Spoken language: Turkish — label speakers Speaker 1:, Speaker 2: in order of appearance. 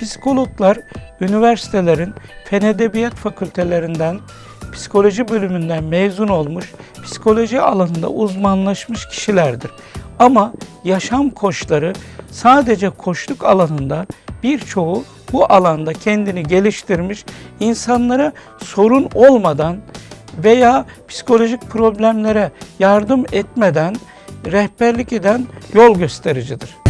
Speaker 1: Psikologlar üniversitelerin fen edebiyat fakültelerinden, psikoloji bölümünden mezun olmuş, psikoloji alanında uzmanlaşmış kişilerdir. Ama yaşam koçları sadece koçluk alanında birçoğu bu alanda kendini geliştirmiş, insanlara sorun olmadan veya psikolojik problemlere yardım etmeden rehberlik eden yol göstericidir.